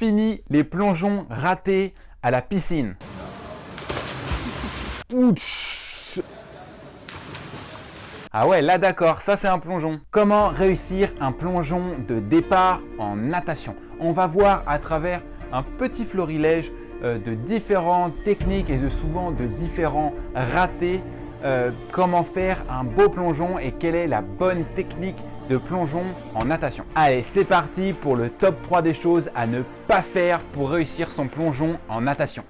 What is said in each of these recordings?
Fini les plongeons ratés à la piscine. Ouch ah ouais, là d'accord, ça c'est un plongeon. Comment réussir un plongeon de départ en natation? On va voir à travers un petit florilège euh, de différentes techniques et de souvent de différents ratés euh, comment faire un beau plongeon et quelle est la bonne technique de plongeon en natation. Allez, c'est parti pour le top 3 des choses à ne pas faire pour réussir son plongeon en natation.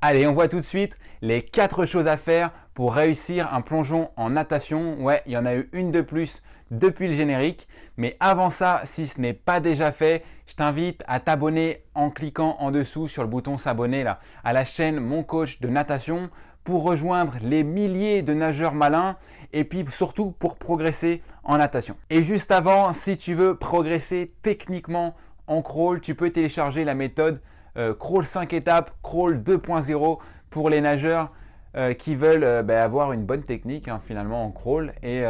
Allez, on voit tout de suite les 4 choses à faire pour réussir un plongeon en natation. Ouais, il y en a eu une de plus depuis le générique. Mais avant ça, si ce n'est pas déjà fait, je t'invite à t'abonner en cliquant en dessous sur le bouton s'abonner à la chaîne Mon Coach de Natation pour rejoindre les milliers de nageurs malins et puis surtout pour progresser en natation. Et juste avant, si tu veux progresser techniquement en crawl, tu peux télécharger la méthode euh, crawl 5 étapes, crawl 2.0 pour les nageurs euh, qui veulent euh, bah, avoir une bonne technique hein, finalement en crawl. Et,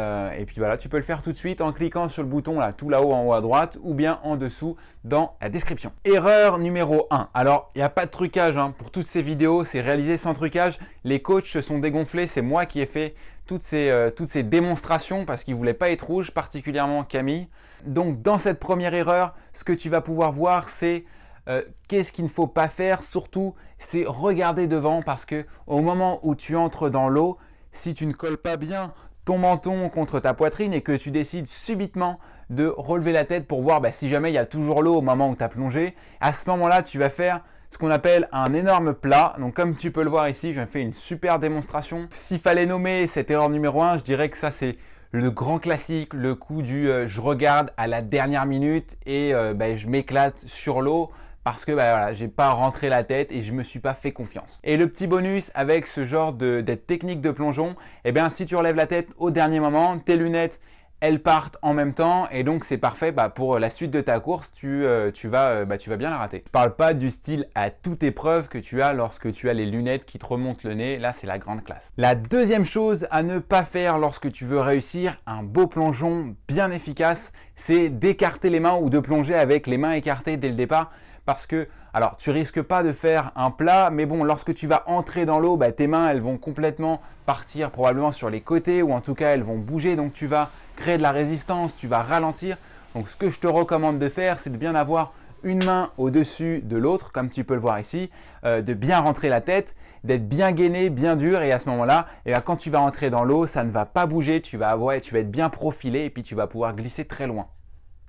puis voilà, tu peux le faire tout de suite en cliquant sur le bouton là, tout là-haut en haut à droite ou bien en dessous dans la description. Erreur numéro 1. Alors, il n'y a pas de trucage hein. pour toutes ces vidéos, c'est réalisé sans trucage. Les coachs se sont dégonflés, c'est moi qui ai fait toutes ces, toutes ces démonstrations parce qu'ils ne voulaient pas être rouges, particulièrement Camille. Donc, dans cette première erreur, ce que tu vas pouvoir voir, c'est euh, qu'est-ce qu'il ne faut pas faire Surtout, c'est regarder devant parce que au moment où tu entres dans l'eau, si tu ne colles pas bien ton menton contre ta poitrine et que tu décides subitement de relever la tête pour voir bah, si jamais il y a toujours l'eau au moment où tu as plongé, à ce moment-là, tu vas faire ce qu'on appelle un énorme plat. Donc comme tu peux le voir ici, je fais une super démonstration. S'il fallait nommer cette erreur numéro 1, je dirais que ça c'est le grand classique, le coup du euh, je regarde à la dernière minute et euh, bah, je m'éclate sur l'eau parce que bah, voilà, j'ai pas rentré la tête et je me suis pas fait confiance. Et le petit bonus avec ce genre de, technique de plongeon, eh bien si tu relèves la tête au dernier moment, tes lunettes elles partent en même temps et donc c'est parfait bah, pour la suite de ta course, tu, euh, vas, euh, bah, tu vas bien la rater. Je parle pas du style à toute épreuve que tu as lorsque tu as les lunettes qui te remontent le nez, là c'est la grande classe. La deuxième chose à ne pas faire lorsque tu veux réussir un beau plongeon bien efficace, c'est d'écarter les mains ou de plonger avec les mains écartées dès le départ parce que, alors tu risques pas de faire un plat, mais bon, lorsque tu vas entrer dans l'eau, bah, tes mains, elles vont complètement partir probablement sur les côtés ou en tout cas, elles vont bouger. Donc tu vas créer de la résistance, tu vas ralentir. Donc ce que je te recommande de faire, c'est de bien avoir une main au-dessus de l'autre, comme tu peux le voir ici, euh, de bien rentrer la tête, d'être bien gainé, bien dur, et à ce moment-là, eh ben, quand tu vas entrer dans l'eau, ça ne va pas bouger, tu vas, avoir, tu vas être bien profilé, et puis tu vas pouvoir glisser très loin.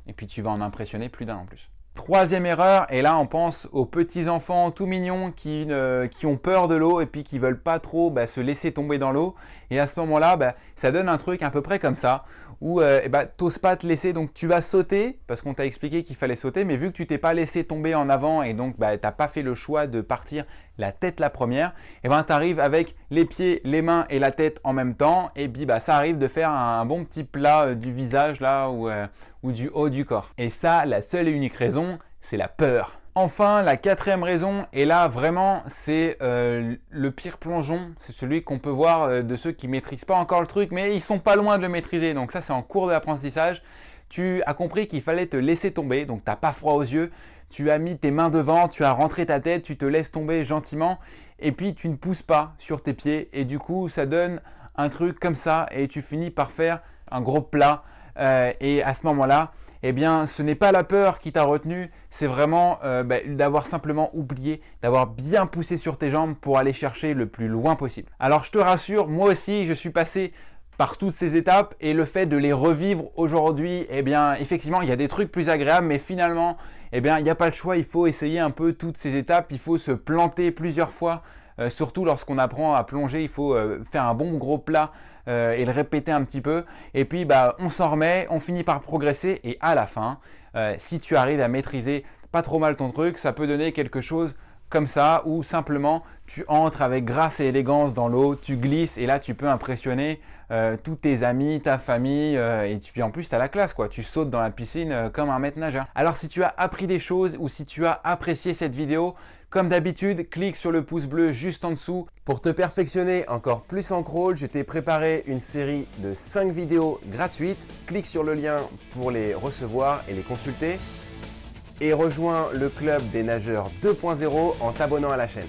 Et puis tu vas en impressionner plus d'un en plus. Troisième erreur, et là on pense aux petits enfants tout mignons qui, qui ont peur de l'eau et puis qui veulent pas trop bah, se laisser tomber dans l'eau. Et à ce moment-là, bah, ça donne un truc à peu près comme ça, où euh, bah, tu n'oses pas te laisser, donc tu vas sauter, parce qu'on t'a expliqué qu'il fallait sauter, mais vu que tu t'es pas laissé tomber en avant et donc bah, tu n'as pas fait le choix de partir la tête la première, et ben tu arrives avec les pieds, les mains et la tête en même temps, et puis ça arrive de faire un, bon petit plat euh, du visage là euh, ou du haut du corps. Et ça, la seule et unique raison, c'est la peur. Enfin, la quatrième raison, et là vraiment c'est euh, le pire plongeon, c'est celui qu'on peut voir euh, de ceux qui ne maîtrisent pas encore le truc, mais ils sont pas loin de le maîtriser, donc ça c'est en cours d'apprentissage. Tu as compris qu'il fallait te laisser tomber, donc tu n'as pas froid aux yeux, tu as mis tes mains devant, tu as rentré ta tête, tu te laisses tomber gentiment, et puis tu ne pousses pas sur tes pieds, et du coup ça donne un truc comme ça, et tu finis par faire un gros plat, euh, et à ce moment-là, eh bien, ce n'est pas la peur qui t'a retenu, c'est vraiment euh, bah, d'avoir simplement oublié, d'avoir bien poussé sur tes jambes pour aller chercher le plus loin possible. Alors, je te rassure, moi aussi, je suis passé par toutes ces étapes et le fait de les revivre aujourd'hui, eh bien, effectivement, il y a des trucs plus agréables, mais finalement, eh bien, il n'y a pas le choix, il faut essayer un peu toutes ces étapes, il faut se planter plusieurs fois euh, surtout lorsqu'on apprend à plonger, il faut euh, faire un bon gros plat euh, et le répéter un petit peu. Et puis, bah, on s'en remet, on finit par progresser. Et à la fin, si tu arrives à maîtriser pas trop mal ton truc, ça peut donner quelque chose comme ça ou simplement tu entres avec grâce et élégance dans l'eau, tu glisses et là tu peux impressionner tous tes amis, ta famille et puis en plus tu as la classe quoi, tu sautes dans la piscine comme un maître nageur. Alors si tu as appris des choses ou si tu as apprécié cette vidéo, comme d'habitude, clique sur le pouce bleu juste en dessous. Pour te perfectionner encore plus en crawl, je t'ai préparé une série de 5 vidéos gratuites. Clique sur le lien pour les recevoir et les consulter et rejoins le club des nageurs 2.0 en t'abonnant à la chaîne.